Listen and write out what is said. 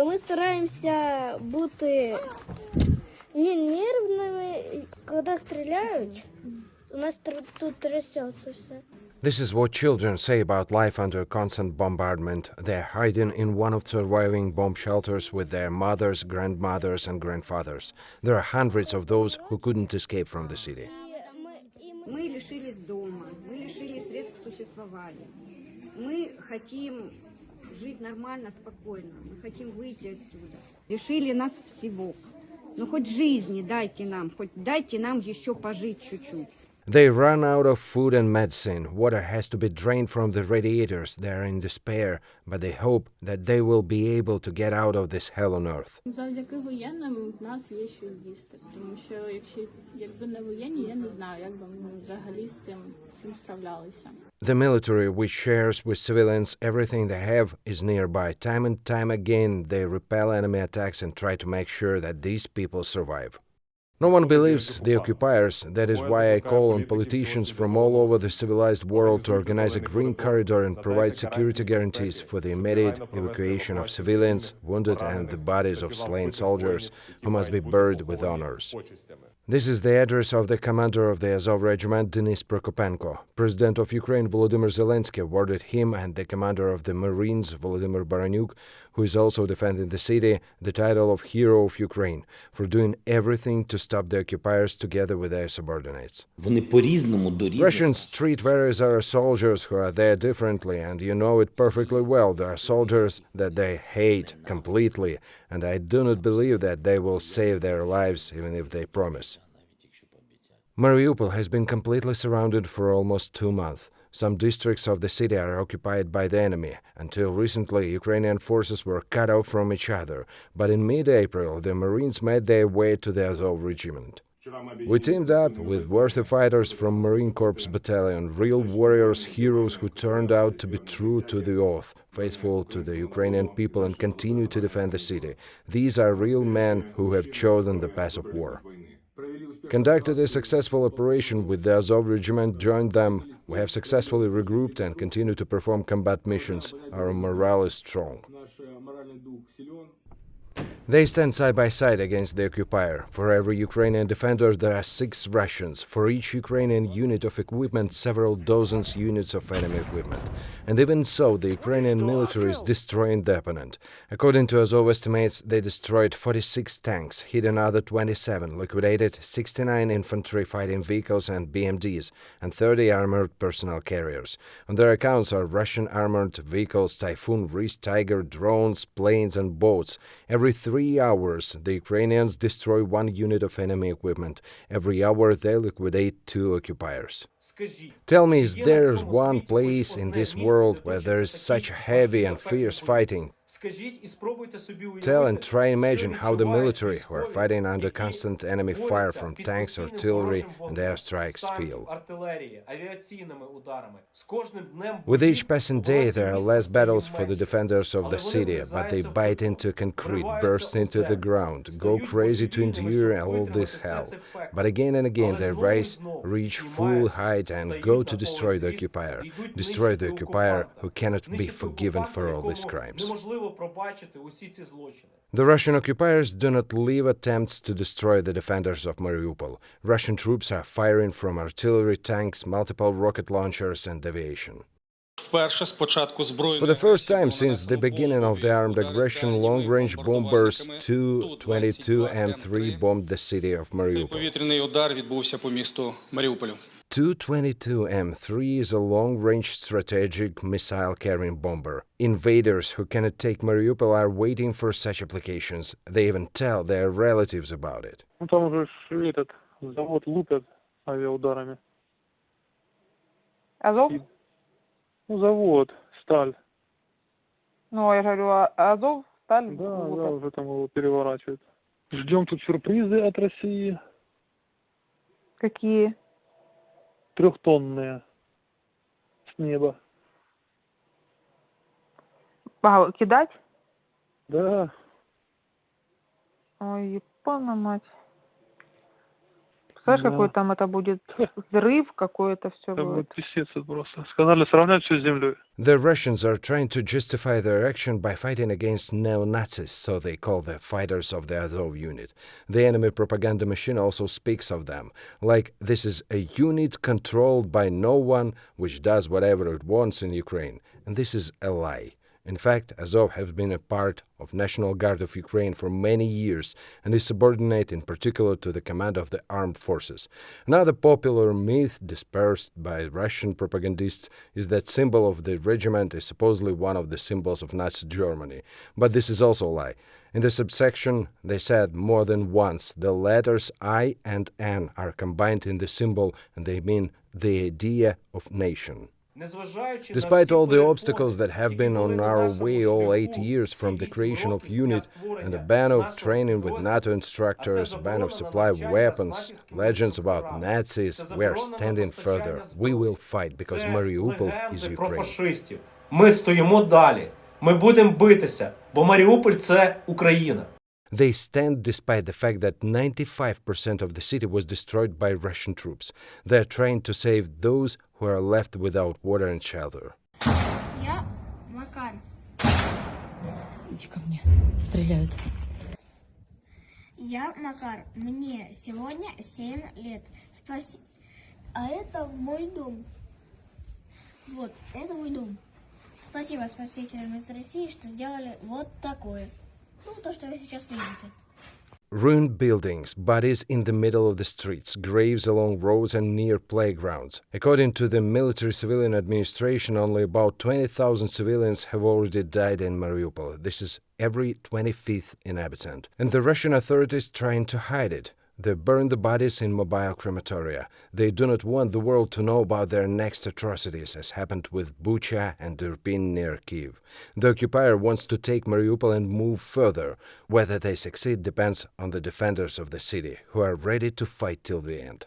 Ми стараємося бути не нервними, коли стріляють. У нас тр- тут трясеться все. This is what children say about life under constant bombardment. They're hiding in one of surviving bomb shelters with their mothers, grandmothers, and grandfathers. There are hundreds of those who couldn't escape from the city. І ми, і ми... Мы лишились дома, мы лишились средств к существованию. Мы хотим Жить нормально, спокойно. Мы хотим выйти отсюда. Лишили нас всего. Ну хоть жизни дайте нам, хоть дайте нам еще пожить чуть-чуть. They run out of food and medicine. Water has to be drained from the radiators. They are in despair, but they hope that they will be able to get out of this hell on earth. Завдяки воєнним в нас є що їсти, тому що якщо якби не воєнні, я не знаю, як би ми взагалі з цим всім справлялися. The military, which shares with civilians everything they have, is nearby. Time and time again, they repel enemy attacks and try to make sure that these people survive. No one believes the occupiers. That is why I call on politicians from all over the civilized world to organize a green corridor and provide security guarantees for the immediate evacuation of civilians, wounded, and the bodies of slain soldiers who must be buried with honors. This is the address of the commander of the Azov regiment, Denis Prokopenko. President of Ukraine Volodymyr Zelensky awarded him and the commander of the Marines, Volodymyr Baranyuk, who is also defending the city, the title of Hero of Ukraine for doing everything to stop the occupiers together with their subordinates. Russians treat various our soldiers who are there differently, and you know it perfectly well. There are soldiers that they hate completely, and I do not believe that they will save their lives even if they promise. Mariupol has been completely surrounded for almost two months. Some districts of the city are occupied by the enemy. Until recently, Ukrainian forces were cut off from each other, but in mid April, the Marines made their way to the Azov regiment. We teamed up with worthy fighters from Marine Corps Battalion, real warriors, heroes who turned out to be true to the oath, faithful to the Ukrainian people, and continue to defend the city. These are real men who have chosen the path of war. Conducted a successful operation with the Azov regiment, joined them. We have successfully regrouped and continue to perform combat missions. Our morale is strong. They stand side by side against the occupier. For every Ukrainian defender, there are six Russians. For each Ukrainian unit of equipment, several dozens units of enemy equipment. And even so, the Ukrainian military is destroying the opponent. According to Azov estimates, they destroyed 46 tanks, hit another 27, liquidated 69 infantry fighting vehicles and BMDs, and 30 armored personnel carriers. On their accounts are Russian armored vehicles, Typhoon, Rys, Tiger, drones, planes, and boats. Every three hours, the Ukrainians destroy one unit of enemy equipment. Every hour, they liquidate two occupiers. Tell me, is there one place in this world where there is such heavy and fierce fighting? Tell and try imagine how the military, who are fighting under constant enemy fire from tanks, artillery, and airstrikes, feel. With each passing day, there are less battles for the defenders of the city, but they bite into concrete, burst into the ground, go crazy to endure all this hell. But again and again they rise, reach full height, and go to destroy the occupier. Destroy the occupier who cannot be forgiven for all these crimes The Russian occupiers do not leave attempts to destroy the defenders of Mariupol. Russian troops are firing from artillery, tanks, multiple rocket launchers, and aviation. Вперше з початку For збройної the first time since the beginning of the armed aggression, long range bombers 222 M3 bombed the city of Цей Mariupol. Tu twenty-two M three is a long-range strategic missile-carrying bomber. Invaders who cannot take Mariupol are waiting for such applications. They even tell their relatives about it. Там завод сталь. Ну, я говорю, Азов, сталь? Да, да, уже там его переворачивают. Ждем тут сюрпризы от России. Какие? Трехтонные. С неба. А, кидать? Да, Ой, епана мать. Представляешь, Да. какой там это будет взрыв, какой это все Там будет. будет писец это просто. Сказали сравнять все с землей. The Russians are trying to justify their action by fighting against neo-Nazis, so they call the fighters of the Azov unit. The enemy propaganda machine also speaks of them, like this is a unit controlled by no one which does whatever it wants in Ukraine, and this is a lie. In fact, Azov has been a part of National Guard of Ukraine for many years and is subordinate in particular to the command of the armed forces. Another popular myth dispersed by Russian propagandists is that symbol of the regiment is supposedly one of the symbols of Nazi Germany, but this is also a lie. In the subsection, they said more than once the letters I and N are combined in the symbol and they mean the idea of nation. Despite all the obstacles that have been on our way all eight years from the creation of UNIT and a ban of training with NATO instructors, ban of supply of weapons, legends about Nazis, we are standing further. We will fight because Mariupol is про Ukraine. фашистів. Ми стоїмо далі. Ми будемо битися, бо Маріуполь це Україна. They stand despite the fact that 95% of the city was destroyed by Russian troops. They are trying to save those who are left without water and shelter. Я Макар. Иди ко мне. Стреляют. Я Макар. Мне сегодня 7 лет. Спаси... А это мой дом. Вот, это мой дом. Спасибо спасителям из России, что сделали вот такое. Ruined buildings, bodies in the middle of the streets, graves along roads and near playgrounds. According to the military civilian administration, only about 20,000 civilians have already died in Mariupol. This is every 25th inhabitant. And the Russian authorities trying to hide it. They burn the bodies in mobile crematoria. They do not want the world to know about their next atrocities, as happened with Bucha and Irpin near Kiev. The occupier wants to take Mariupol and move further. Whether they succeed depends on the defenders of the city, who are ready to fight till the end.